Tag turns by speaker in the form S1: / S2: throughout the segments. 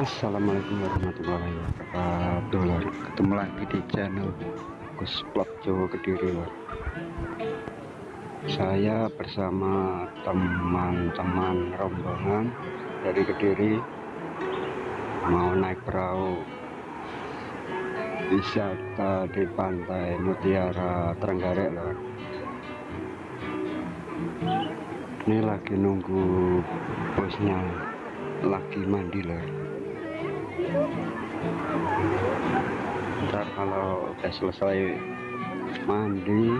S1: Assalamualaikum warahmatullahi wabarakatuh. Ketemu lagi di channel Gus Vlog Jawa Kediri lor. Saya bersama teman-teman rombongan dari Kediri mau naik perahu wisata di pantai Mutiara Trenggalek lor. Ini lagi nunggu bosnya lagi mandi lor. ntar kalau udah selesai mandi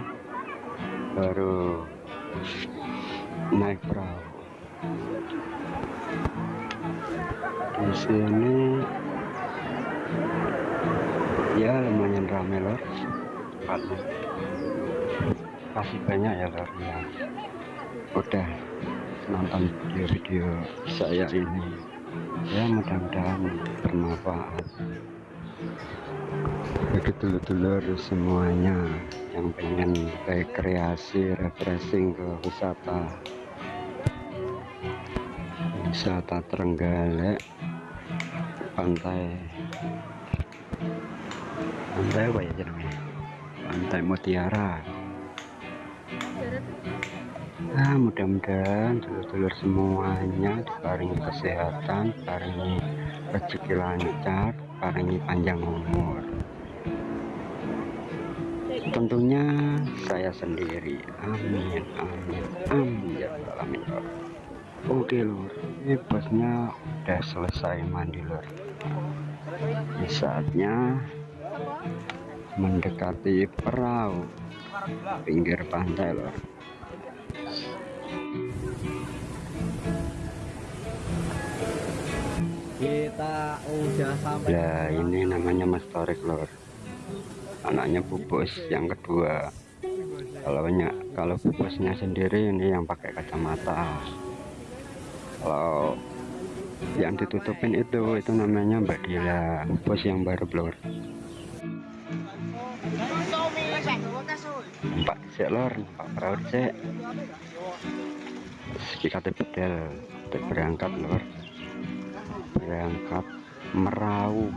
S1: baru naik perahu. Di sini ya lumayan rame lor kasih banyak ya lor ya udah nonton video-video saya ini. Ya mudah-mudahan bermanfaat. Bagi dulur-dulur semuanya yang pengen rekreasi refreshing ke wisata wisata Trenggalek pantai pantai apa ya jenengnya? Pantai Mutiara Nah, mudah-mudahan dulur-dulur semuanya diparingi kesehatan, diparingi rezeki lancar, diparingi panjang umur. Tentunya saya sendiri. Amin, amin, amin ya. Lor. Oke lur, ini bosnya udah selesai mandi lur. Ini saatnya mendekati perahu pinggir pantai lor.
S2: Kita udah sampai
S1: Ya ini namanya Mas Torik lor. Anaknya bubus yang kedua. Kalau nya- kalau bubusnya sendiri ini yang pakai kacamata. Kalau yang ditutupin itu itu namanya Mbak Dila bos yang baru lor. Nampak sih lor. Nampak perahu sih kita kita berangkat lor berangkat merau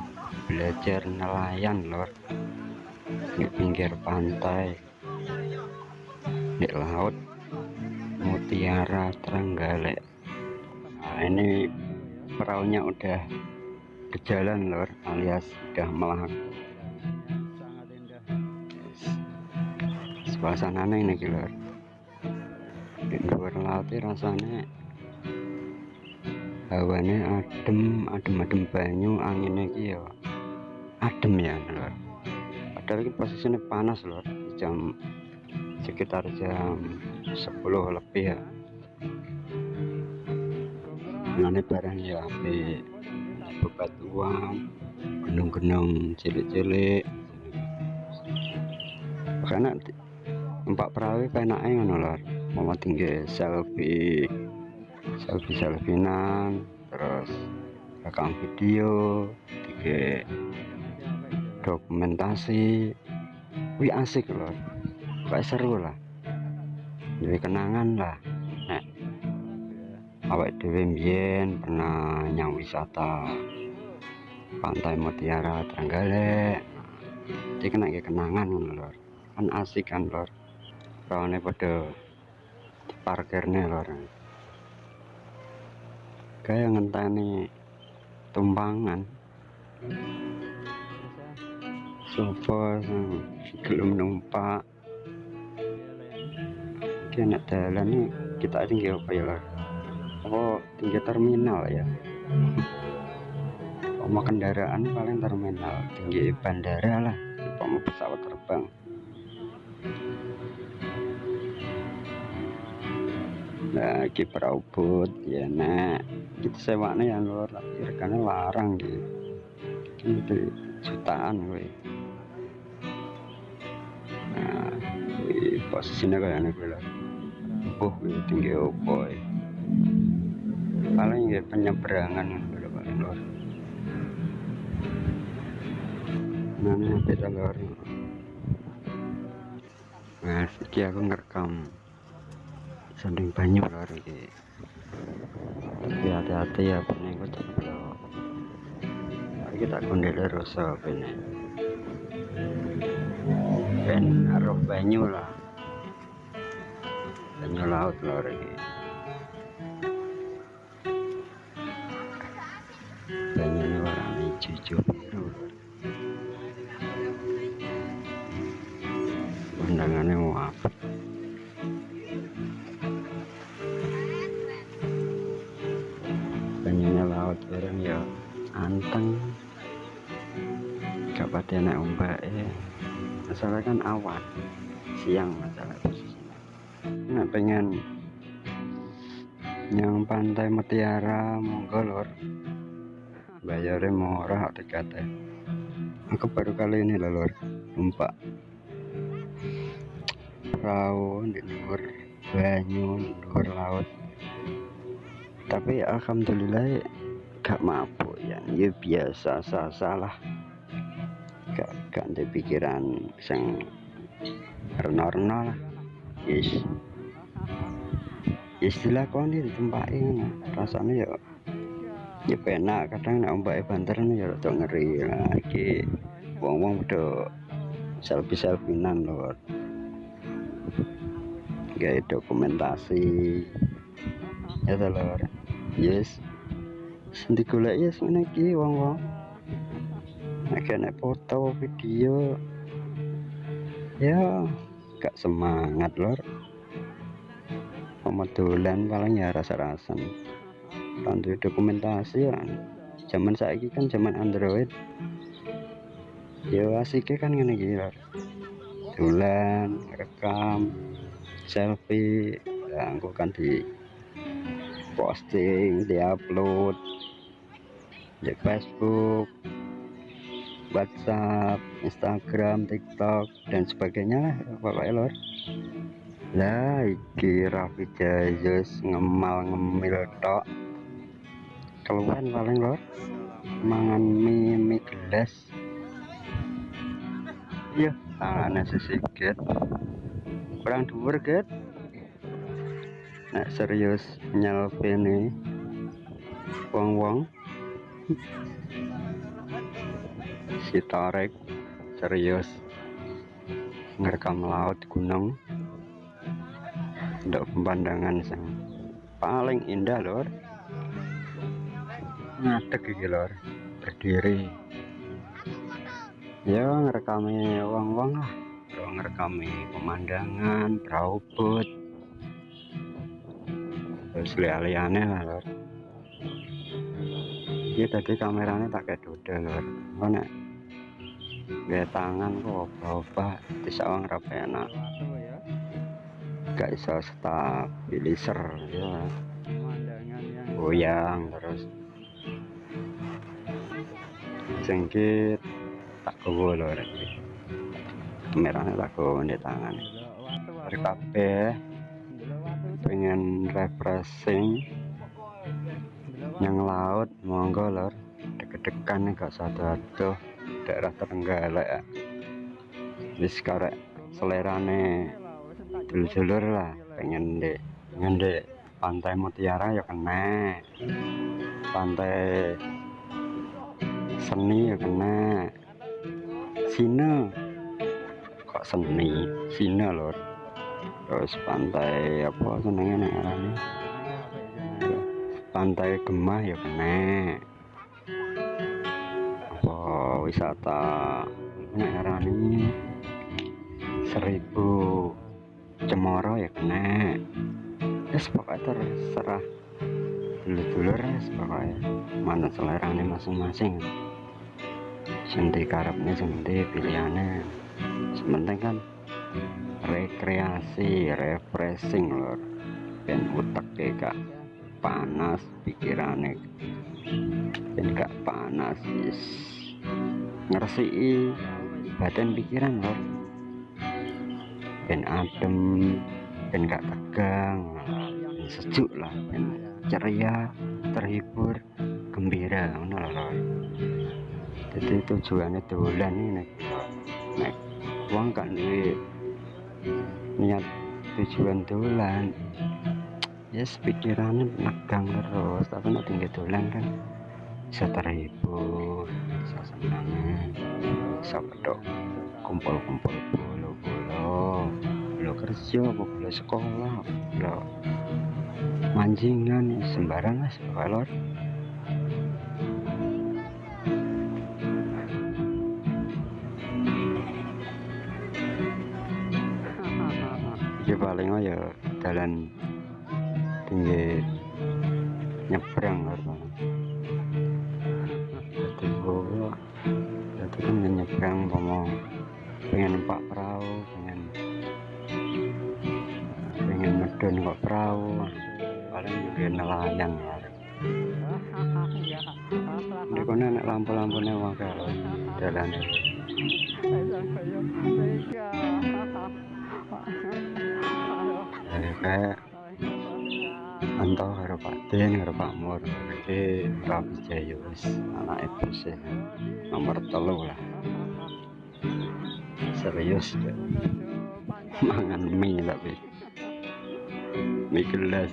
S1: belajar nelayan lor. Di pinggir pantai di laut Mutiara Trenggalek. Nah ini perahunya udah berjalan lor alias udah melak suasananya ini lor. Di luar laut rasanya hawane adem adem adem banyu anginnya iki ya adem ya lor. Padahal ini posisinya panas lor. Jam sekitar jam 10 lebih ya. Ini barang ya api bebatuan gunung-gunung cilik-cilik. Karena empat perahu penaknya ngono lor. Mau tinggi selfie selfie selfiean terus rekam video tiga dokumentasi. Wih asik loh. Kayak seru lah. Jadi kenangan lah. Nek awak dewe mbien pernah nyang wisata pantai Mutiara Trenggalek. Jadi kena kenangan lor. Kan asik kan lor. Rawane pada parkirnya lor kayak ngenteni tumpangan. Sofa belum numpak. Dia nak jalan nih kita tinggi apa ya lah? Oh tinggi terminal ya? Mau kendaraan paling terminal? Tinggi bandara lah mau pesawat terbang? Lagi perahu bot ya nak kita sewanya yang luar regane larang gitu gitu jutaan gue nah wih, posisinya kayak aneh gue lah oh wih, tinggi opo ya. paling ya penyeberangan gue paling luar nah ini beda luar nah iki aku ngerekam. Sanding banyu lor iki tapi hati-hati ya bening kok ceplok iki tak kondel rasa bene ben. Aruh banyu lah. Banyu laut lor iki banyunya warna hijau anteng gak pada naik ombak ya masalah kan awan siang masalah posisinya nggak pengen yang pantai mutiara monggo lor bayarnya murah tiketnya aku baru kali ini lah lor numpak. Perahu di luar banyu di luar laut. Tapi alhamdulillah gak mabuk ya. Ya biasa salah gak gak ada pikiran yang rena-rena lah. Yes kau ini ditempakin ngono. rasanya ya ya penak. Kadang nek ombake banter ya rada ngeri lagi. Wong-wong udah selfie selfinan lho gaya dokumentasi. Ya lor yes sing digolek yes ngene iki wong-wong. Nek kena foto video. Ya gak semangat lor. Pemedulan paling ya rasa-rasan. Bantu dokumentasi ya. Zaman saiki kan zaman android. Ya asiknya kan ngene iki lor. Dolan rekam selfie ya kan di posting di upload di Facebook WhatsApp Instagram TikTok dan sebagainya lah pokoknya lor lah iki Raffi Jayus ngemal ngemil tok. Keluhan paling lor. Mangan mie mie gelas. Iya tangannya sedikit kurang dhuwur get nek serius nyelpene wong-wong si Torek serius. Ngerekam laut gunung. Untuk pemandangan yang paling indah lor ngadeg iki lor berdiri. Ya ngerekami wong-wong lah. Bro, ngerekami pemandangan perahu boat terus lah lor ini tadi kameranya kayak duda lor mana gaya tangan kok apa bisa orang rapi enak gak bisa stabilizer ya. Goyang terus. Sengkit tak gowo lor kameranya tak gowo di tangan kabeh pengen refreshing yang laut monggo lor. Deg-degan gak tuh daerah Trenggalek ya wis karek selerane dulur-dulur lah pengen dek pengen dek pantai mutiara ya kena. Pantai seni ya kena. Sina kok seni? Sina lor. Terus pantai apa senengnya nek arane pantai gemah ya kena apa wisata nek arane seribu cemoro ya kena yes pokoknya terserah. Dulur-dulur pokoknya mana selerane masing-masing. Senti karepnya senti pilihannya. Sementing kan rekreasi refreshing lor ben utek gak panas pikirannya ben gak panas yes. ngeresiki badan pikiran lor. Ben adem ben gak tegang. Ben sejuk lah ben ceria terhibur gembira ngono lor. Jadi tujuannya dolan ini nek. Uang kan duit niat tujuan dolan yes pikirannya negang terus. Tapi nak tinggal dolan kan bisa terhibur bisa senang bisa bedok kumpul-kumpul bolo-bolo. Bolo kerja bolo sekolah bolo manjingan sembarang lah sebalor ya paling ya jalan tinggi nyebrang kan jadi gua jadi kan nyebrang mau pengen numpak perahu pengen pengen medun kok perahu paling juga nelayan ya. Di kono nek lampu-lampunya wae lho jalan ya kayak antau karo Pak Den karo Pak Mur. Jadi Rabi Jayus anak ibu sih. Nomor telu lah. Serius deh. mangan mie tapi. Mie gelas.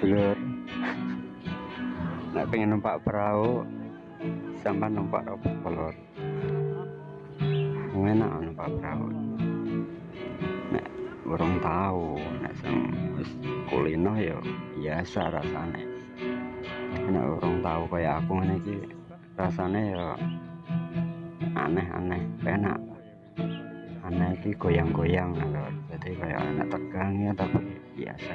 S1: Dulur nak pengen numpak perahu sampai numpak apa kolor enak numpak perahu nek burung tahu nek sang wis kulino ya biasa rasane. Nek burung tahu kayak aku ngene iki rasane ya aneh-aneh enak aneh iki goyang-goyang jadi kayak anak tegang ya tapi biasa.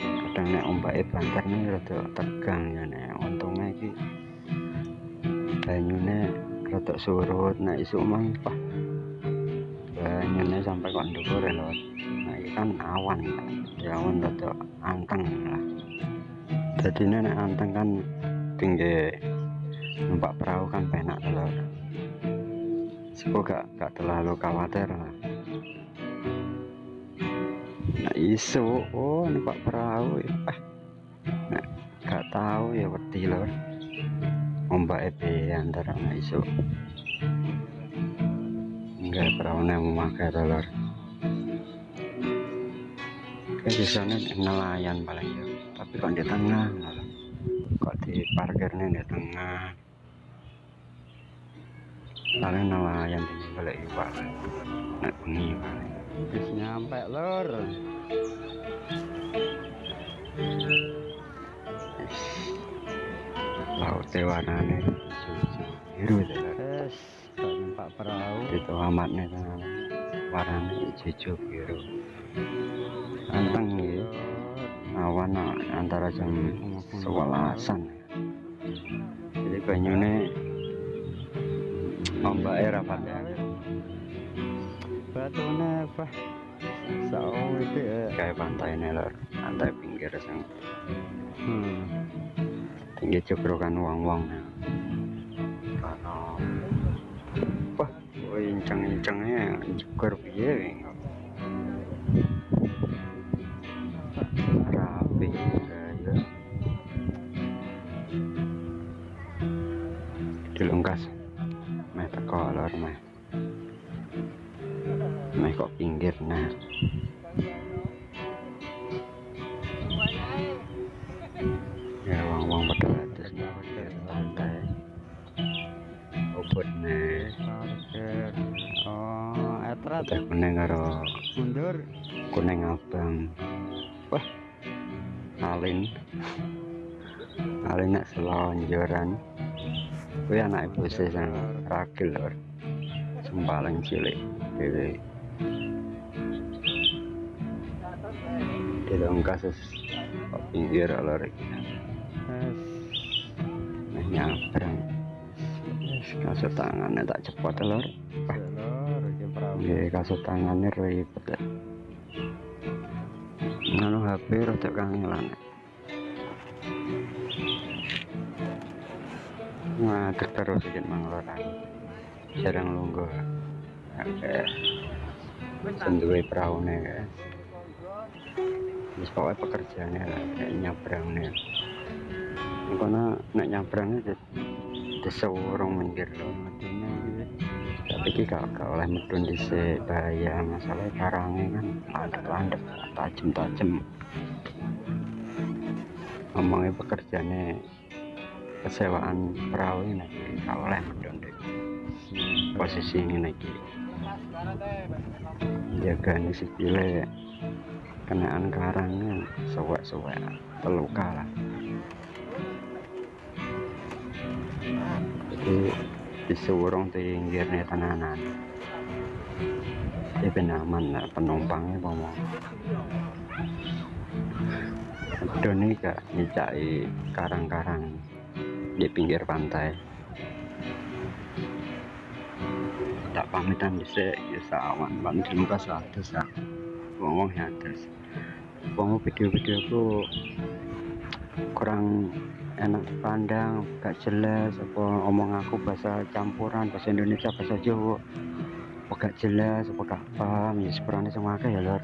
S1: Kadang nek ombake banter nih rada tegang ya nek untungnya iki banyune rada surut. Nek isuk mang banyune sampai kok dhuwur lho. Nah iki kan awan ya awan rada anteng lah. Jadi nek anteng kan tinggi numpak perahu kan penak telur. Sepo gak, gak terlalu khawatir lah. Nah isu oh numpak perahu ya eh nah, gak tahu ya wedi lor ombak ebe antara nah isu enggak perahu yang memakai telur. Kayak di sana nelayan paling ya. Tapi kok di tengah kok di parkirnya di tengah? Paling nelayan di balik iwak. Nak bengi
S2: Wis nyampe lur.
S1: laut hijau biru lor
S2: tak numpak perahu.
S1: itu amatnya kan warnanya hijau biru anteng ya awan antara jam sewelasan jadi banyune ombaknya rapat ya
S2: Batune apa? Sao itu ya.
S1: kayak pantai nih lor pantai pinggir sang
S2: Hmm.
S1: tinggi cukrukan uang-uang 整呀，
S2: 怪
S1: 别嘞。Wah alin alin nak selonjoran. Kuwi anak ibu saya sang ragil lor sempalan cilik dewe dalam kasus pinggir lor nah nyabrang. Kasut tangannya tak cepat lor. Nggih, kasut tangannya ribet. Ya. Nganu HP rada kangelan. Nah, terus sedikit mangloran. Jarang lungguh. Oke. Senduwe peraune guys. Wis pokoknya pekerjaannya lah, nyabrang nih. Karena nak nyabrangnya di desa orang minggir loh, iki gak, gak oleh medun dhisik bahaya masalah karangnya kan landep-landep tajem-tajem ngomongnya pekerjaannya kesewaan perahu ini gak oleh medun deh. Posisi ini lagi jaga nih sikile kenaan karangnya sewek-sewek terluka lah jadi disuruh tinggirnya tenanan. Ya aman lah penumpangnya ngomong Doni gak nyicai karang-karang di pinggir pantai. Tak pamitan bisa ya sawan. Ban di muka satu sak ngomong ya terus ngomong video-video aku kurang enak dipandang gak jelas apa omong aku bahasa campuran bahasa Indonesia bahasa Jawa. Apa gak jelas apa gak paham ya sepurane sama ya lor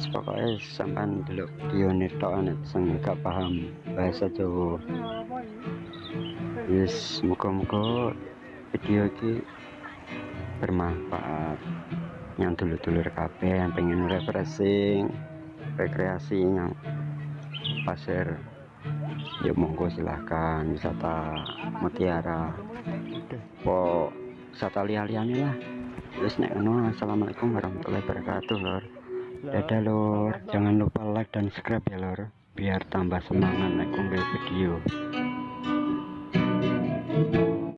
S1: pokoknya sampai dulu ini tok sing gak paham bahasa Jawa. Yes muka-muka video ini bermanfaat. Yang dulu-dulur kabeh yang pengen refreshing rekreasi yang pasir ya monggo silahkan wisata mutiara. Po wisata liar-liarnya lah. Terus nek ngono assalamualaikum warahmatullahi wabarakatuh lor dadah lor jangan lupa like dan subscribe ya lor biar tambah semangat naik video